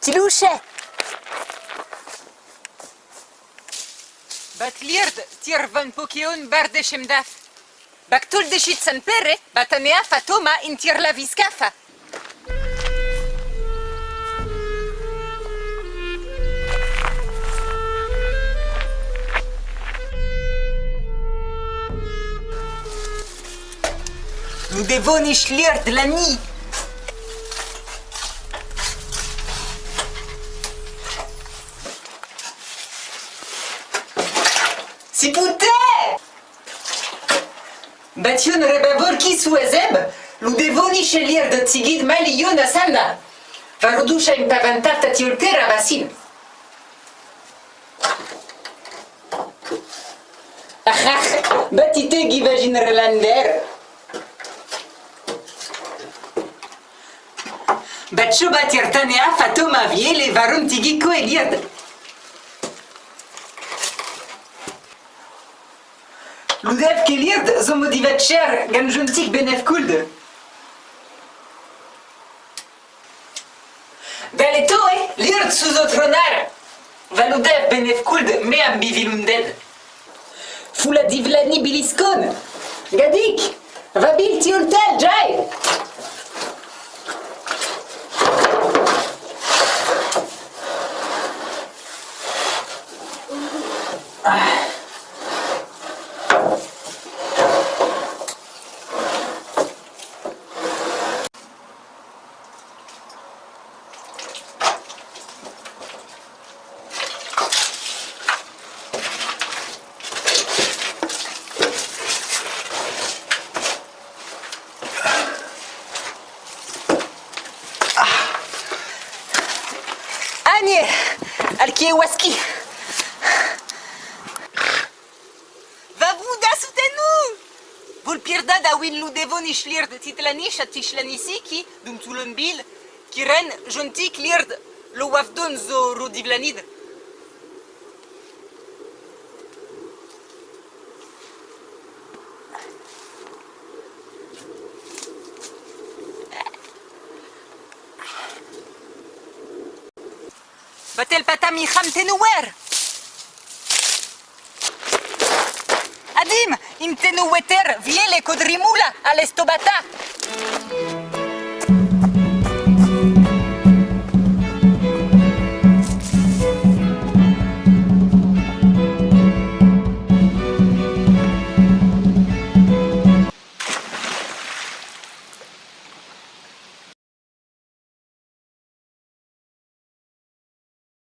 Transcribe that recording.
Tilouche Bat lierd tir van pokeon bar de chemdaf. Bak de chit san pere, bat fatoma in tir la viskafa. Nu devon ish lierd la ni. Si pute! Bation rebaborki su ezeb, lu devoni sceglier de tigid malion a salna. Varudusha impavantata tiultera basin. Batite givagin relander. Batcho batirtanea fatoma. Ludev keliet zo modivet cher gant jontik benef kould. Dale toi, lirt sous o tronar. Va loudef benef kould me am bivilunded. Fula divlani biliskon. Gadik, va bil tiultel, jai. Ah. Al kie waski. Va buda sutenu! Vol pierda da win lu devon ishlir de titlanish at tishlanisiki dum tulon bil ki ren jontik lird lo wafdon zo rodivlanid. Batel patam icham tenouer! Adim, im tenoueter viele kodrimula al estobata!